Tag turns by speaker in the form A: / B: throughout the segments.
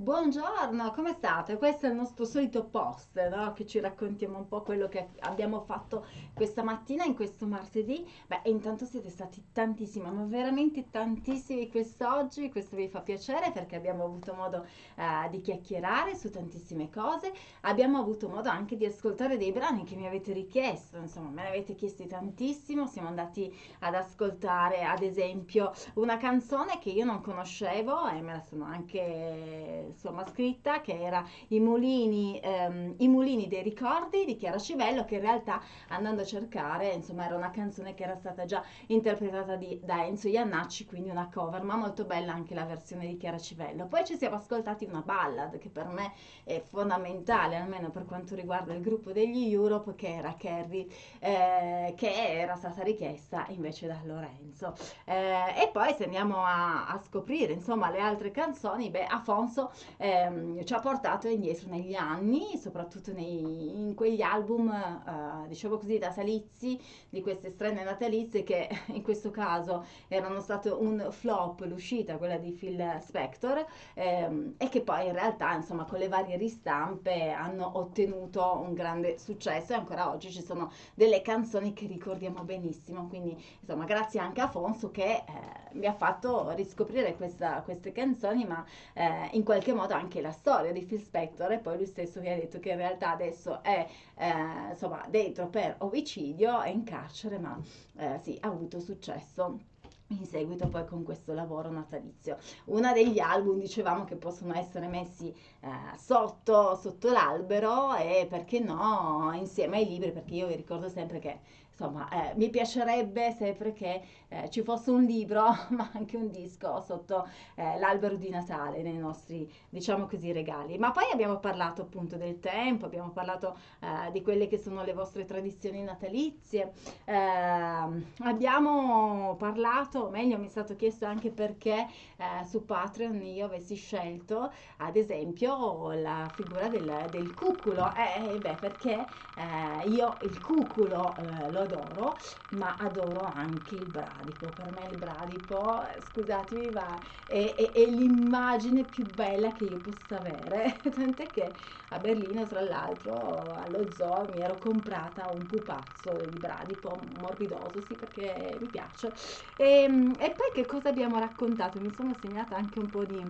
A: Buongiorno, come state? Questo è il nostro solito post, no? Che ci raccontiamo un po' quello che abbiamo fatto questa mattina, in questo martedì. Beh, intanto siete stati tantissimi, ma veramente tantissimi quest'oggi. Questo vi fa piacere perché abbiamo avuto modo eh, di chiacchierare su tantissime cose. Abbiamo avuto modo anche di ascoltare dei brani che mi avete richiesto, insomma, me ne avete chiesti tantissimo. Siamo andati ad ascoltare, ad esempio, una canzone che io non conoscevo e me la sono anche insomma scritta che era I mulini, ehm, I mulini dei ricordi di Chiara Civello che in realtà andando a cercare insomma era una canzone che era stata già interpretata di, da Enzo Iannacci quindi una cover ma molto bella anche la versione di Chiara Civello. Poi ci siamo ascoltati una ballad che per me è fondamentale almeno per quanto riguarda il gruppo degli Europe che era Carrie eh, che era stata richiesta invece da Lorenzo. Eh, e poi se andiamo a, a scoprire insomma le altre canzoni beh Afonso ehm, ci ha portato indietro negli anni, soprattutto nei, in quegli album, eh, diciamo così, natalizi, di queste strane natalizie che in questo caso erano state un flop, l'uscita, quella di Phil Spector, ehm, e che poi in realtà, insomma, con le varie ristampe hanno ottenuto un grande successo e ancora oggi ci sono delle canzoni che ricordiamo benissimo, quindi insomma grazie anche a Afonso che eh, mi ha fatto riscoprire questa, queste canzoni, ma eh, in qualche modo anche la storia di Phil Spector e poi lui stesso mi ha detto che in realtà adesso è eh, insomma dentro per omicidio, è in carcere ma eh, sì, ha avuto successo in seguito poi con questo lavoro natalizio. Uno degli album dicevamo che possono essere messi eh, sotto, sotto l'albero e perché no insieme ai libri perché io vi ricordo sempre che insomma, eh, mi piacerebbe sempre che eh, ci fosse un libro, ma anche un disco sotto eh, l'albero di Natale nei nostri, diciamo così, regali. Ma poi abbiamo parlato appunto del tempo, abbiamo parlato eh, di quelle che sono le vostre tradizioni natalizie, ehm, abbiamo parlato, o meglio mi è stato chiesto anche perché eh, su Patreon io avessi scelto ad esempio la figura del, del cuculo, eh, beh perché io il cuculo lo adoro, ma adoro anche il bradipo. Per me il bradipo, scusatemi, va, è, è, è l'immagine più bella che io possa avere. Tant'è che a Berlino, tra l'altro, allo zoo mi ero comprata un pupazzo di bradipo morbidoso, sì, perché mi piace. E, e poi che cosa abbiamo raccontato? Mi sono segnata anche un po' di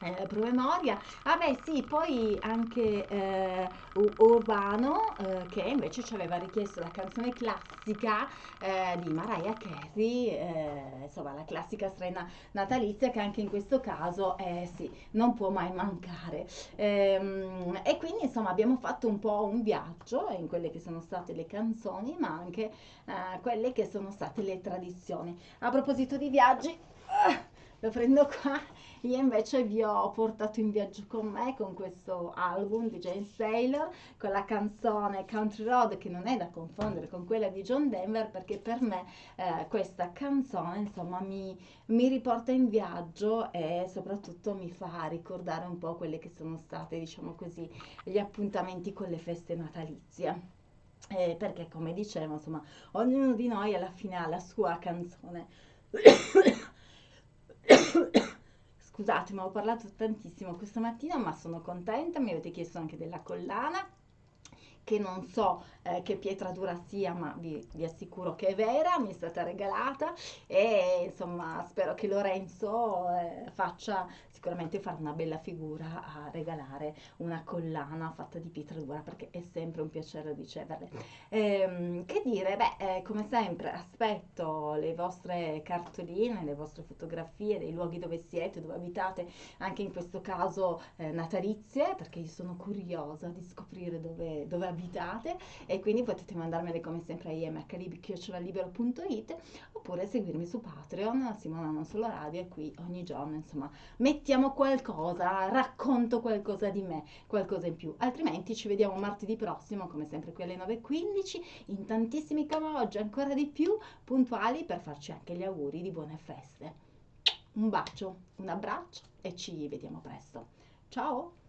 A: eh, promemoria. Ah beh sì, poi anche eh, Urbano eh, che invece ci aveva richiesto la canzone classica eh, di Mariah Carey, eh, insomma la classica strena natalizia che anche in questo caso eh, sì, non può mai mancare. Ehm, e quindi insomma abbiamo fatto un po' un viaggio in quelle che sono state le canzoni ma anche quelle che sono state le tradizioni. A proposito di viaggi... Uh, lo prendo qua. Io invece vi ho portato in viaggio con me con questo album di James Taylor, con la canzone Country Road che non è da confondere con quella di John Denver perché per me eh, questa canzone insomma mi, mi riporta in viaggio e soprattutto mi fa ricordare un po' quelle che sono state diciamo così gli appuntamenti con le feste natalizie. Eh, perché come dicevo insomma ognuno di noi alla fine ha la sua canzone Scusatemi, ho parlato tantissimo questa mattina, ma sono contenta, mi avete chiesto anche della collana che non so eh, che pietratura sia, ma vi, vi, assicuro che è vera, mi è stata regalata e insomma spero che Lorenzo eh, faccia sicuramente fare una bella figura a regalare una collana fatta di pietratura perché è sempre un piacere riceverle. Ehm, che dire, beh, eh, come sempre aspetto le vostre cartoline, le vostre fotografie dei luoghi dove siete, dove abitate, anche in questo caso eh, natalizie, perché io sono curiosa di scoprire dove, dove abitate e quindi potete mandarmele come sempre a imhlib.it oppure seguirmi su Patreon, Simona Non Solo Radio e qui ogni giorno insomma mettiamo qualcosa, racconto qualcosa di me, qualcosa in più, altrimenti ci vediamo martedì prossimo come sempre qui alle 9.15 in tantissimi come oggi ancora di più puntuali per farci anche gli auguri di buone feste. Un bacio, un abbraccio e ci vediamo presto. Ciao!